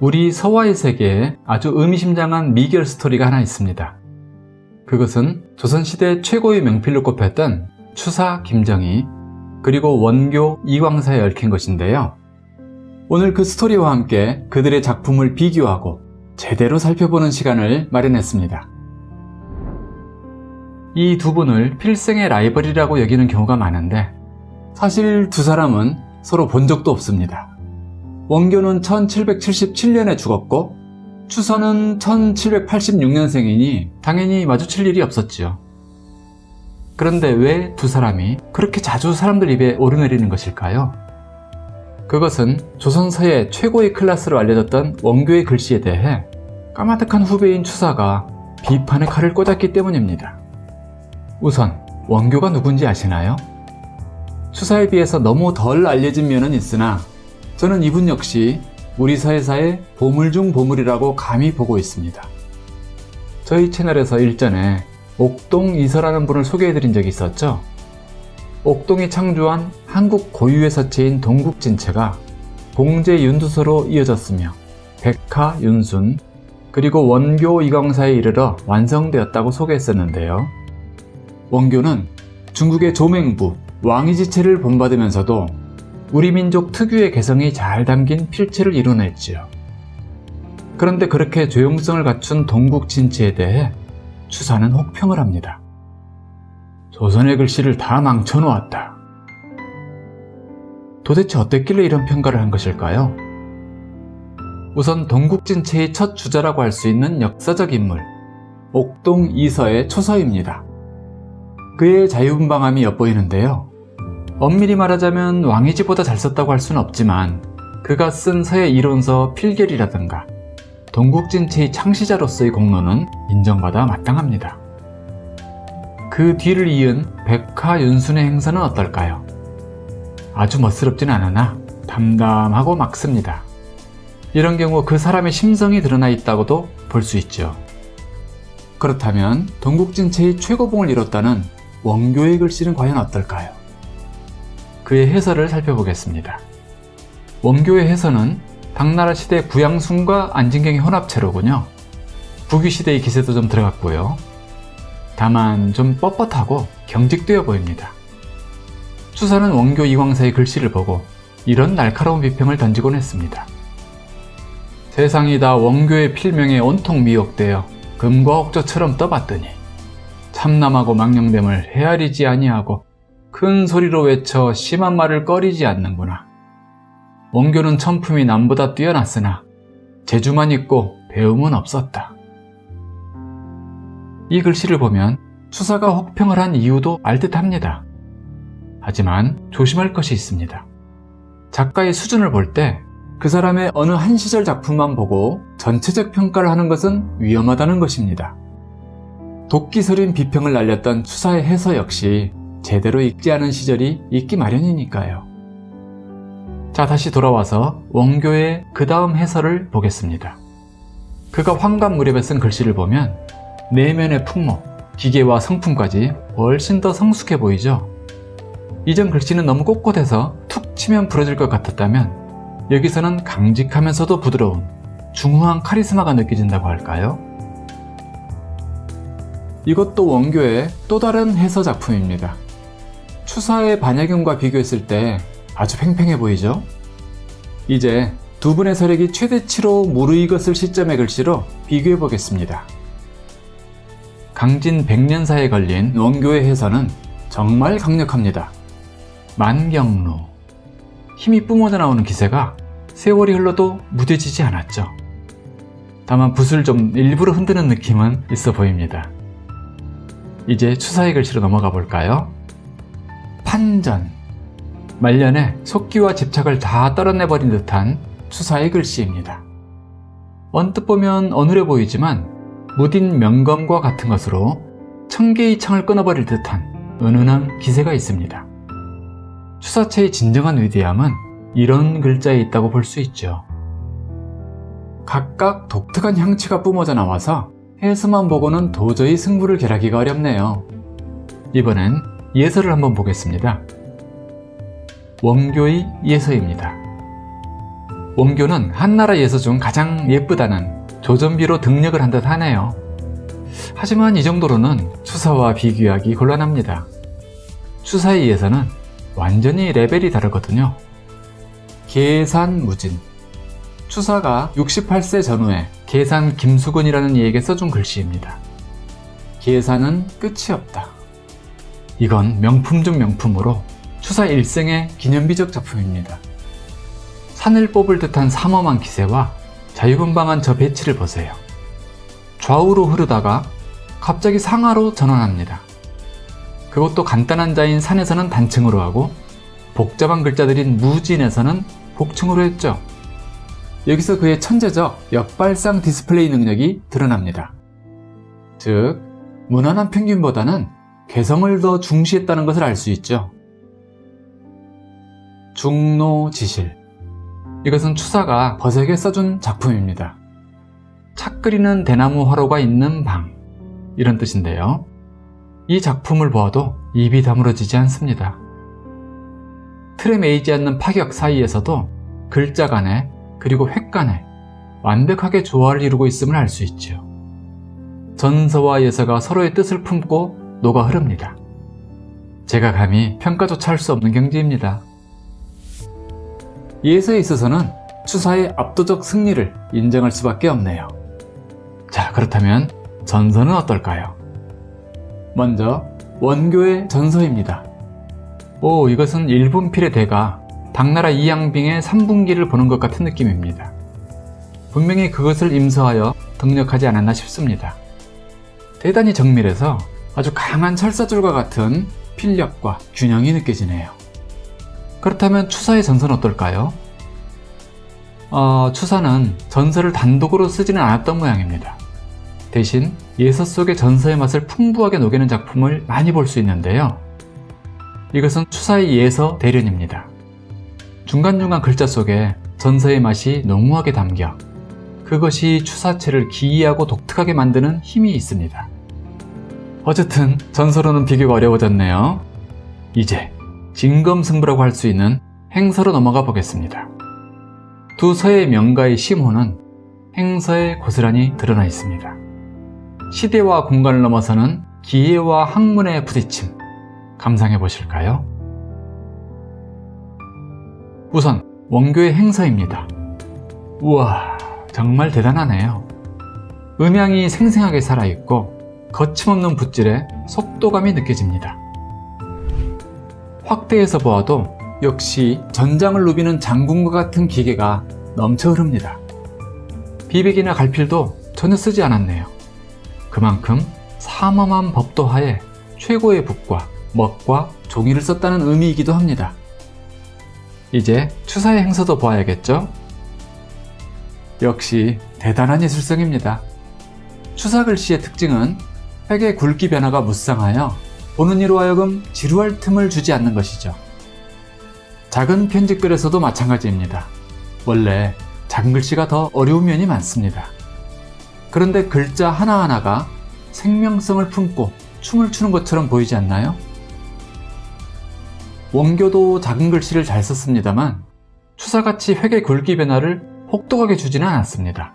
우리 서화의 세계에 아주 의미심장한 미결 스토리가 하나 있습니다. 그것은 조선시대 최고의 명필로 꼽혔던 추사 김정희 그리고 원교 이광사에 얽힌 것인데요. 오늘 그 스토리와 함께 그들의 작품을 비교하고 제대로 살펴보는 시간을 마련했습니다. 이 두 분을 필생의 라이벌이라고 여기는 경우가 많은데 사실 두 사람은 서로 본 적도 없습니다. 원교는 1777년에 죽었고 추서는 1786년생이니 당연히 마주칠 일이 없었지요. 그런데 왜 두 사람이 그렇게 자주 사람들 입에 오르내리는 것일까요? 그것은 조선서의 최고의 클래스로 알려졌던 원교의 글씨에 대해 까마득한 후배인 추사가 비판의 칼을 꽂았기 때문입니다. 우선 원교가 누군지 아시나요? 추사에 비해서 너무 덜 알려진 면은 있으나 저는 이분 역시 우리 사회사의 보물 중 보물이라고 감히 보고 있습니다. 저희 채널에서 일전에 옥동 이서라는 분을 소개해드린 적이 있었죠. 옥동이 창조한 한국 고유의 서체인 동국진체가 공제 윤두서로 이어졌으며 백화 윤순 그리고 원교 이광사에 이르러 완성되었다고 소개했었는데요. 원교는 중국의 조맹부 왕이지체를 본받으면서도 우리 민족 특유의 개성이 잘 담긴 필체를 이뤄냈지요. 그런데 그렇게 조용성을 갖춘 동국진체에 대해 추사는 혹평을 합니다. 조선의 글씨를 다 망쳐놓았다. 도대체 어땠길래 이런 평가를 한 것일까요? 우선 동국진체의 첫 주자라고 할 수 있는 역사적 인물 옥동 이서의 초서입니다. 그의 자유분방함이 엿보이는데요. 엄밀히 말하자면 왕이지보다 잘 썼다고 할 수는 없지만 그가 쓴 서의 이론서 필결이라든가 동국진체의 창시자로서의 공로는 인정받아 마땅합니다. 그 뒤를 이은 백화윤순의 행사는 어떨까요? 아주 멋스럽진 않으나 담담하고 막습니다. 이런 경우 그 사람의 심성이 드러나 있다고도 볼 수 있죠. 그렇다면 동국진체의 최고봉을 이뤘다는 원교의 글씨는 과연 어떨까요? 그의 해설을 살펴보겠습니다. 원교의 해설은 당나라 시대 구양순과 안진경의 혼합체로군요. 부귀시대의 기세도 좀 들어갔고요. 다만 좀 뻣뻣하고 경직되어 보입니다. 추사는 원교 이광사의 글씨를 보고 이런 날카로운 비평을 던지곤 했습니다. 세상이 다 원교의 필명에 온통 미혹되어 금과 옥조처럼 떠봤더니 참남하고 망령됨을 헤아리지 아니하고 큰 소리로 외쳐 심한 말을 꺼리지 않는구나. 원교는 천품이 남보다 뛰어났으나 재주만 있고 배움은 없었다. 이 글씨를 보면 추사가 혹평을 한 이유도 알 듯합니다. 하지만 조심할 것이 있습니다. 작가의 수준을 볼 때 그 사람의 어느 한 시절 작품만 보고 전체적 평가를 하는 것은 위험하다는 것입니다. 도끼 서린 비평을 날렸던 추사의 해서 역시 제대로 읽지 않은 시절이 있기 마련이니까요. 자 다시 돌아와서 원교의 그 다음 해설을 보겠습니다. 그가 황감 무렵에 쓴 글씨를 보면 내면의 풍모, 기계와 성품까지 훨씬 더 성숙해 보이죠? 이전 글씨는 너무 꼿꼿해서 툭 치면 부러질 것 같았다면 여기서는 강직하면서도 부드러운 중후한 카리스마가 느껴진다고 할까요? 이것도 원교의 또 다른 해서 작품입니다. 추사의 반야경과 비교했을 때 아주 팽팽해 보이죠? 이제 두 분의 서력이 최대치로 무르익었을 시점의 글씨로 비교해 보겠습니다. 강진 100년사에 걸린 원교의 해설은 정말 강력합니다. 만경루 힘이 뿜어져 나오는 기세가 세월이 흘러도 무뎌지지 않았죠. 다만 붓을 좀 일부러 흔드는 느낌은 있어 보입니다. 이제 추사의 글씨로 넘어가 볼까요? 판전 말년에 속기와 집착을 다 떨어내버린 듯한 추사의 글씨입니다. 언뜻 보면 어눌해 보이지만 무딘 명검과 같은 것으로 천개의 창을 끊어버릴 듯한 은은한 기세가 있습니다. 추사체의 진정한 위대함은 이런 글자에 있다고 볼 수 있죠. 각각 독특한 향취가 뿜어져 나와서 해서만 보고는 도저히 승부를 결하기가 어렵네요. 이번엔 예서를 한번 보겠습니다. 원교의 예서입니다. 원교는 한나라 예서 중 가장 예쁘다는 조전비로 득력을 한 듯 하네요. 하지만 이 정도로는 추사와 비교하기 곤란합니다. 추사의 예서는 완전히 레벨이 다르거든요. 계산무진 추사가 68세 전후에 계산 김수근이라는 이에게 써준 글씨입니다. 계산은 끝이 없다. 이건 명품 중 명품으로 추사 일생의 기념비적 작품입니다. 산을 뽑을 듯한 삼엄한 기세와 자유분방한 저 배치를 보세요. 좌우로 흐르다가 갑자기 상하로 전환합니다. 그것도 간단한 자인 산에서는 단층으로 하고 복잡한 글자들인 무진에서는 복층으로 했죠. 여기서 그의 천재적 역발상 디스플레이 능력이 드러납니다. 즉, 무난한 평균보다는 개성을 더 중시했다는 것을 알 수 있죠. 중노지실 이것은 추사가 버색에 써준 작품입니다. 착 끓이는 대나무 화로가 있는 방 이런 뜻인데요. 이 작품을 보아도 입이 다물어지지 않습니다. 틀에 매이지 않는 파격 사이에서도 글자 간에 그리고 획 간에 완벽하게 조화를 이루고 있음을 알 수 있죠. 전서와 예서가 서로의 뜻을 품고 녹아 흐릅니다. 제가 감히 평가조차 할 수 없는 경지입니다. 예서에 있어서는 추사의 압도적 승리를 인정할 수밖에 없네요. 자, 그렇다면 전서는 어떨까요? 먼저 원교의 전서입니다. 오, 이것은 일본 필의 대가 당나라 이양빙의 3분기를 보는 것 같은 느낌입니다. 분명히 그것을 임서하여 등력하지 않았나 싶습니다. 대단히 정밀해서 아주 강한 철사줄과 같은 필력과 균형이 느껴지네요. 그렇다면 추사의 전서는 어떨까요? 어, 추사는 전서를 단독으로 쓰지는 않았던 모양입니다. 대신 예서 속의 전서의 맛을 풍부하게 녹이는 작품을 많이 볼 수 있는데요. 이것은 추사의 예서 대련입니다. 중간중간 글자 속에 전서의 맛이 농후하게 담겨 그것이 추사체를 기이하고 독특하게 만드는 힘이 있습니다. 어쨌든 전서로는 비교가 어려워졌네요. 이제 진검승부라고 할 수 있는 행서로 넘어가 보겠습니다. 두 서의 명가의 심호는 행서에 고스란히 드러나 있습니다. 시대와 공간을 넘어서는 기회와 학문의 부딪힘 감상해 보실까요? 우선 원교의 행서입니다. 우와 정말 대단하네요. 음향이 생생하게 살아있고 거침없는 붓질에 속도감이 느껴집니다. 확대해서 보아도 역시 전장을 누비는 장군과 같은 기계가 넘쳐 흐릅니다. 비백이나 갈필도 전혀 쓰지 않았네요. 그만큼 삼엄한 법도 하에 최고의 붓과 먹과 종이를 썼다는 의미이기도 합니다. 이제 추사의 행서도 보아야겠죠? 역시 대단한 예술성입니다. 추사 글씨의 특징은 획의 굵기 변화가 무쌍하여 보는 이로 하여금 지루할 틈을 주지 않는 것이죠. 작은 편집글에서도 마찬가지입니다. 원래 작은 글씨가 더 어려운 면이 많습니다. 그런데 글자 하나하나가 생명성을 품고 춤을 추는 것처럼 보이지 않나요? 원교도 작은 글씨를 잘 썼습니다만 추사같이 획의 굵기 변화를 혹독하게 주지는 않았습니다.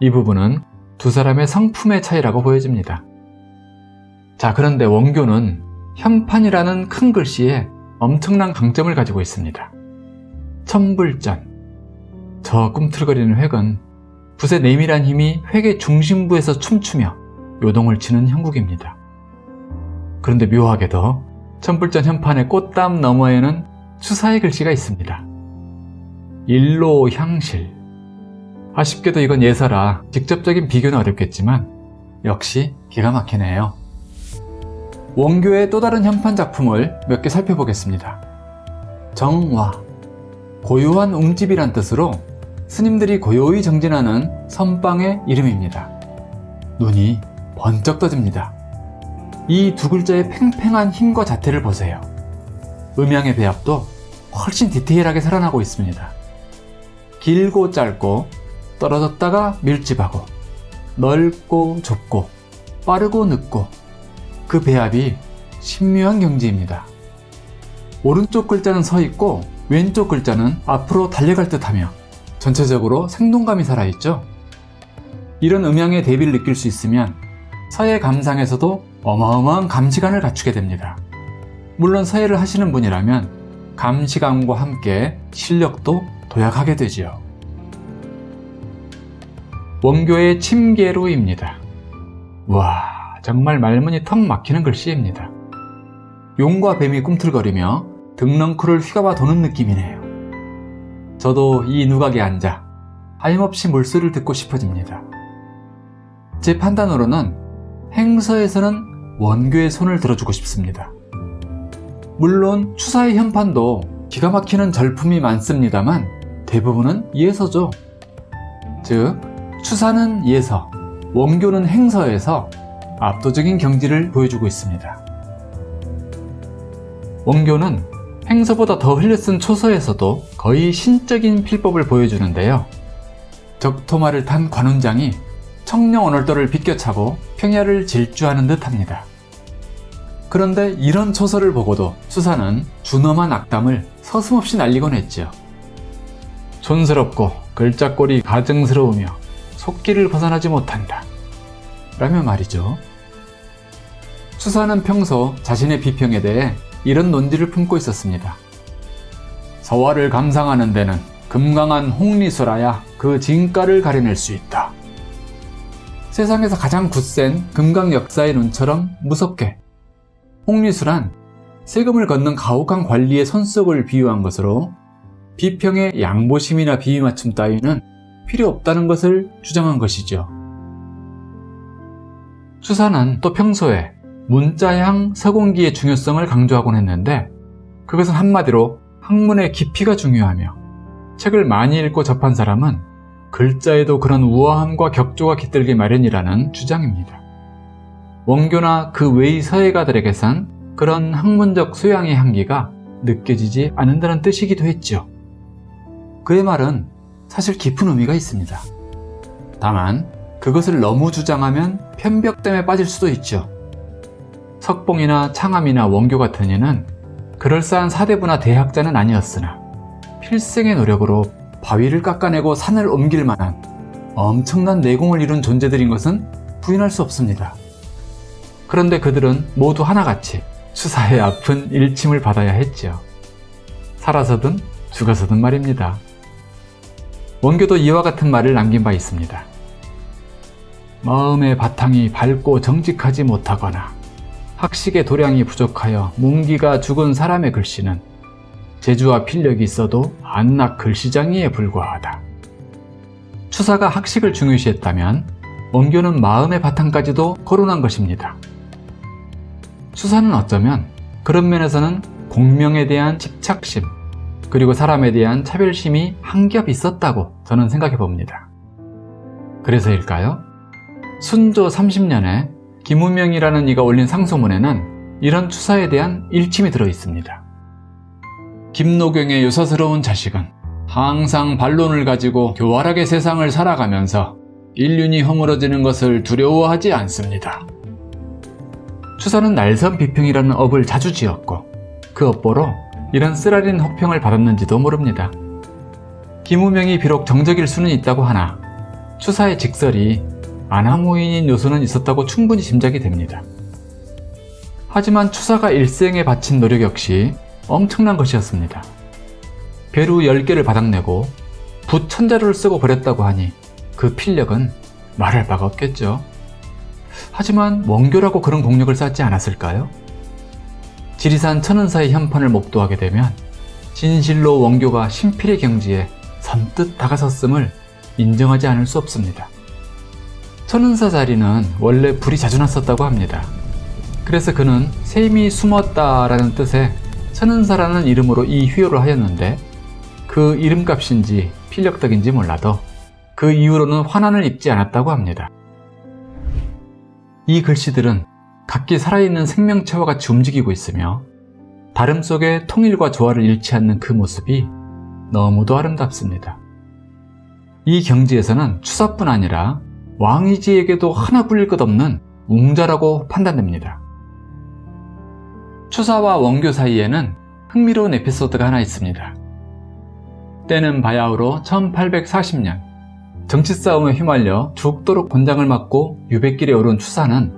이 부분은 두 사람의 성품의 차이라고 보여집니다. 자 그런데 원교는 현판이라는 큰 글씨에 엄청난 강점을 가지고 있습니다. 천불전 저 꿈틀거리는 획은 붓의 내밀한 힘이 획의 중심부에서 춤추며 요동을 치는 형국입니다. 그런데 묘하게도 천불전 현판의 꽃담 너머에는 추사의 글씨가 있습니다. 일로 향실 아쉽게도 이건 예사라 직접적인 비교는 어렵겠지만 역시 기가 막히네요. 원교의 또 다른 현판 작품을 몇 개 살펴보겠습니다. 정화 고요한 웅집이란 뜻으로 스님들이 고요히 정진하는 선방의 이름입니다. 눈이 번쩍 떠집니다. 이 두 글자의 팽팽한 힘과 자태를 보세요. 음양의 배합도 훨씬 디테일하게 살아나고 있습니다. 길고 짧고 떨어졌다가 밀집하고 넓고 좁고 빠르고 늦고 그 배합이 신묘한 경지입니다. 오른쪽 글자는 서 있고 왼쪽 글자는 앞으로 달려갈 듯하며 전체적으로 생동감이 살아있죠. 이런 음향의 대비를 느낄 수 있으면 서예 감상에서도 어마어마한 감시감을 갖추게 됩니다. 물론 서예를 하시는 분이라면 감시감과 함께 실력도 도약하게 되지요. 원교의 침계루입니다. 와 정말 말문이 턱 막히는 글씨입니다. 용과 뱀이 꿈틀거리며 등렁크를 휘감아 도는 느낌이네요. 저도 이 누각에 앉아 하염없이 물소리를 듣고 싶어집니다. 제 판단으로는 행서에서는 원교의 손을 들어주고 싶습니다. 물론 추사의 현판도 기가 막히는 절품이 많습니다만 대부분은 예서죠. 즉 추사는 예서, 원교는 행서에서 압도적인 경지를 보여주고 있습니다. 원교는 행서보다 더 흘려쓴 초서에서도 거의 신적인 필법을 보여주는데요. 적토마를 탄 관운장이 청령 오늘도를 비껴차고 평야를 질주하는 듯합니다. 그런데 이런 초서를 보고도 수사는 준엄한 악담을 서슴없이 날리곤 했지요. 촌스럽고 글자꼴이 가증스러우며 속기를 벗어나지 못한다. 라며 말이죠. 수사는 평소 자신의 비평에 대해 이런 논지를 품고 있었습니다. 서화를 감상하는 데는 금강한 홍리수라야 그 진가를 가려낼 수 있다. 세상에서 가장 굳센 금강 역사의 눈처럼 무섭게 홍리수란 세금을 걷는 가혹한 관리의 손속을 비유한 것으로 비평의 양보심이나 비위 맞춤 따위는 필요 없다는 것을 주장한 것이죠. 수사는 또 평소에 문자향 서공기의 중요성을 강조하곤 했는데 그것은 한마디로 학문의 깊이가 중요하며 책을 많이 읽고 접한 사람은 글자에도 그런 우아함과 격조가 깃들기 마련이라는 주장입니다. 원교나 그 외의 서예가들에게선 그런 학문적 소양의 향기가 느껴지지 않는다는 뜻이기도 했죠. 그의 말은 사실 깊은 의미가 있습니다. 다만 그것을 너무 주장하면 편벽됨에 빠질 수도 있죠. 석봉이나 창암이나 원교 같은 이는 그럴싸한 사대부나 대학자는 아니었으나 필생의 노력으로 바위를 깎아내고 산을 옮길 만한 엄청난 내공을 이룬 존재들인 것은 부인할 수 없습니다. 그런데 그들은 모두 하나같이 수사의 아픈 일침을 받아야 했지요. 살아서든 죽어서든 말입니다. 원교도 이와 같은 말을 남긴 바 있습니다. 마음의 바탕이 밝고 정직하지 못하거나 학식의 도량이 부족하여 문기가 죽은 사람의 글씨는 재주와 필력이 있어도 안락 글씨장이에 불과하다. 추사가 학식을 중요시했다면 원교는 마음의 바탕까지도 거론한 것입니다. 추사는 어쩌면 그런 면에서는 공명에 대한 집착심 그리고 사람에 대한 차별심이 한 겹 있었다고 저는 생각해 봅니다. 그래서일까요? 순조 30년에 김우명이라는 이가 올린 상소문에는 이런 추사에 대한 일침이 들어 있습니다. 김노경의 유사스러운 자식은 항상 반론을 가지고 교활하게 세상을 살아가면서 인륜이 허물어지는 것을 두려워하지 않습니다. 추사는 날선 비평이라는 업을 자주 지었고 그 업보로 이런 쓰라린 혹평을 받았는지도 모릅니다. 김우명이 비록 정적일 수는 있다고 하나 추사의 직설이 아나무인인 요소는 있었다고 충분히 짐작이 됩니다. 하지만 추사가 일생에 바친 노력 역시 엄청난 것이었습니다. 배루 10개를 바닥내고 붓 천자루를 쓰고 버렸다고 하니 그 필력은 말할 바가 없겠죠. 하지만 원교라고 그런 공력을 쌓지 않았을까요? 지리산 천은사의 현판을 목도하게 되면 진실로 원교가 신필의 경지에 선뜻 다가섰음을 인정하지 않을 수 없습니다. 천은사 자리는 원래 불이 자주 났었다고 합니다. 그래서 그는 셈이 숨었다 라는 뜻의 천은사라는 이름으로 이 휘호를 하였는데 그 이름값인지 필력덕인지 몰라도 그 이후로는 환난을 입지 않았다고 합니다. 이 글씨들은 각기 살아있는 생명체와 같이 움직이고 있으며 다름 속에 통일과 조화를 잃지 않는 그 모습이 너무도 아름답습니다. 이 경지에서는 추사뿐 아니라 왕이지에게도 하나 불릴 것 없는 웅자라고 판단됩니다. 추사와 원교 사이에는 흥미로운 에피소드가 하나 있습니다. 때는 바야흐로 1840년 정치 싸움에 휘말려 죽도록 권장을 맞고 유배길에 오른 추사는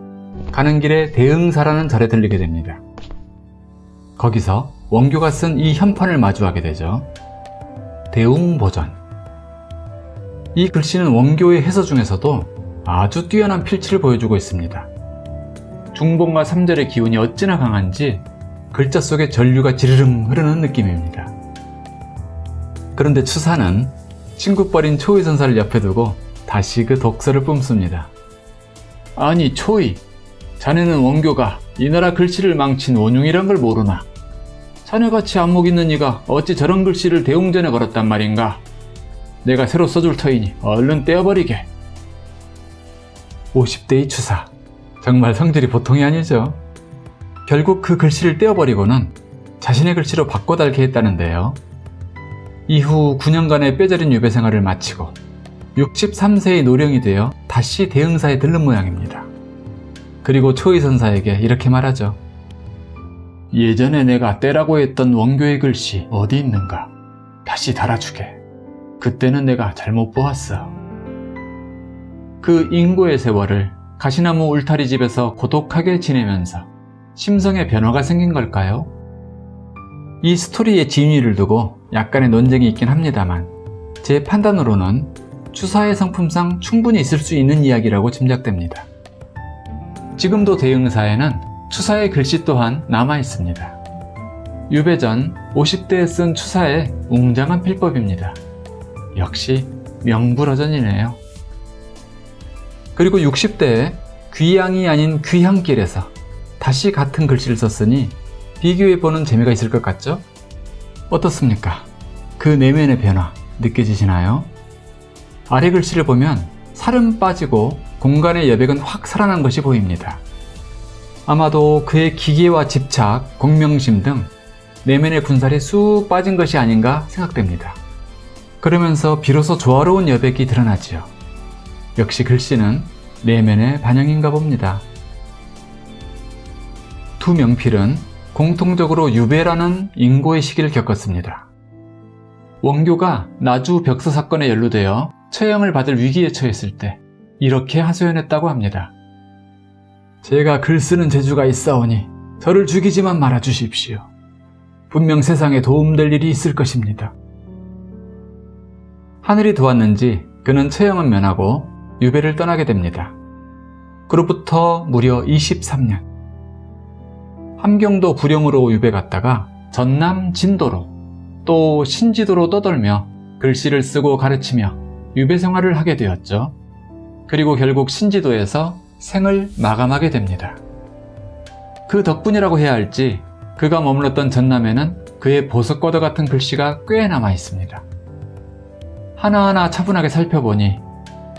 가는 길에 대응사라는 절에 들리게 됩니다. 거기서 원교가 쓴 이 현판을 마주하게 되죠. 대웅보전 이 글씨는 원교의 해서 중에서도 아주 뛰어난 필치를 보여주고 있습니다. 중봉과 삼절의 기운이 어찌나 강한지 글자 속에 전류가 지르릉 흐르는 느낌입니다. 그런데 추사는 친구 뻘인 초이 선사를 옆에 두고 다시 그 독서를 뿜습니다. 아니 초이, 자네는 원교가 이 나라 글씨를 망친 원흉이란 걸 모르나? 자네같이 안목 있는 이가 어찌 저런 글씨를 대웅전에 걸었단 말인가? 내가 새로 써줄 터이니 얼른 떼어버리게. 50대의 추사. 정말 성질이 보통이 아니죠. 결국 그 글씨를 떼어버리고는 자신의 글씨로 바꿔 달게 했다는데요. 이후 9년간의 뼈저린 유배 생활을 마치고 63세의 노령이 되어 다시 대응사에 들른 모양입니다. 그리고 초이 선사에게 이렇게 말하죠. 예전에 내가 떼라고 했던 원교의 글씨 어디 있는가? 다시 달아주게. 그때는 내가 잘못 보았어. 그 인고의 세월을 가시나무 울타리 집에서 고독하게 지내면서 심성에 변화가 생긴 걸까요? 이 스토리의 진위를 두고 약간의 논쟁이 있긴 합니다만 제 판단으로는 추사의 성품상 충분히 있을 수 있는 이야기라고 짐작됩니다. 지금도 대응사에는 추사의 글씨 또한 남아 있습니다. 유배 전 50대에 쓴 추사의 웅장한 필법입니다. 역시 명불허전이네요. 그리고 60대에 귀향이 아닌 귀향길에서 다시 같은 글씨를 썼으니 비교해보는 재미가 있을 것 같죠? 어떻습니까? 그 내면의 변화 느껴지시나요? 아래 글씨를 보면 살은 빠지고 공간의 여백은 확 살아난 것이 보입니다. 아마도 그의 기계와 집착, 공명심 등 내면의 군살이 쑥 빠진 것이 아닌가 생각됩니다. 그러면서 비로소 조화로운 여백이 드러나지요. 역시 글씨는 내면의 반영인가 봅니다. 두 명필은 공통적으로 유배라는 인고의 시기를 겪었습니다. 원교가 나주 벽서 사건에 연루되어 처형을 받을 위기에 처했을 때 이렇게 하소연했다고 합니다. 제가 글 쓰는 재주가 있사오니 저를 죽이지만 말아 주십시오. 분명 세상에 도움될 일이 있을 것입니다. 하늘이 도왔는지 그는 처형은 면하고 유배를 떠나게 됩니다. 그로부터 무려 23년. 함경도 부령으로 유배 갔다가 전남 진도로 또 신지도로 떠돌며 글씨를 쓰고 가르치며 유배 생활을 하게 되었죠. 그리고 결국 신지도에서 생을 마감하게 됩니다. 그 덕분이라고 해야 할지 그가 머물렀던 전남에는 그의 보석과도 같은 글씨가 꽤 남아 있습니다. 하나하나 차분하게 살펴보니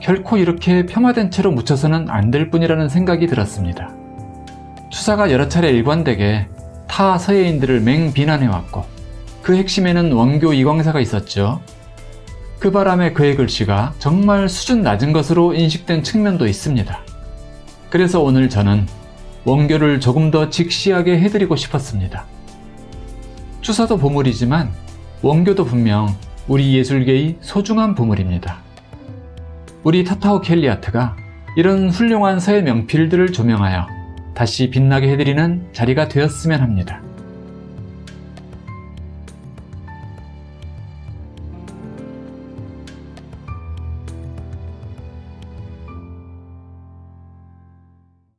결코 이렇게 폄하된 채로 묻혀서는 안 될 뿐이라는 생각이 들었습니다. 추사가 여러 차례 일관되게 타 서예인들을 맹비난해왔고 그 핵심에는 원교 이광사가 있었죠. 그 바람에 그의 글씨가 정말 수준 낮은 것으로 인식된 측면도 있습니다. 그래서 오늘 저는 원교를 조금 더 직시하게 해드리고 싶었습니다. 추사도 보물이지만 원교도 분명 우리 예술계의 소중한 보물입니다. 우리 타타오 켈리아트가 이런 훌륭한 서예 명필들을 조명하여 다시 빛나게 해드리는 자리가 되었으면 합니다.